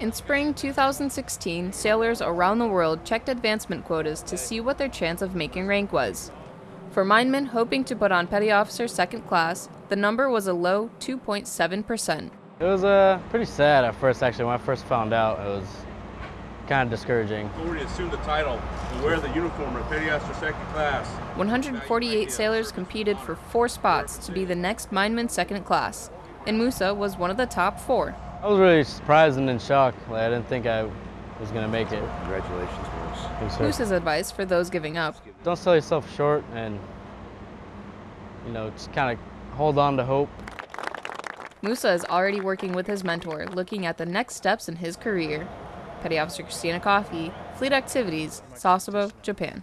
In spring 2016, sailors around the world checked advancement quotas to see what their chance of making rank was. For minemen hoping to put on Petty Officer Second Class, the number was a low 2.7%. It was uh, pretty sad at first, actually. When I first found out, it was kind of discouraging. Already assumed the title and wear the uniform of Petty Officer Second Class. 148 sailors competed for four spots to be the next Mineman Second Class, and Musa was one of the top four. I was really surprised and in shock. Like, I didn't think I was going to make it. Congratulations, Moose. Thanks, sir. Musa's advice for those giving up. Don't sell yourself short and, you know, just kind of hold on to hope. Musa is already working with his mentor, looking at the next steps in his career. Petty Officer Christina Coffey, Fleet Activities, Sasebo, Japan.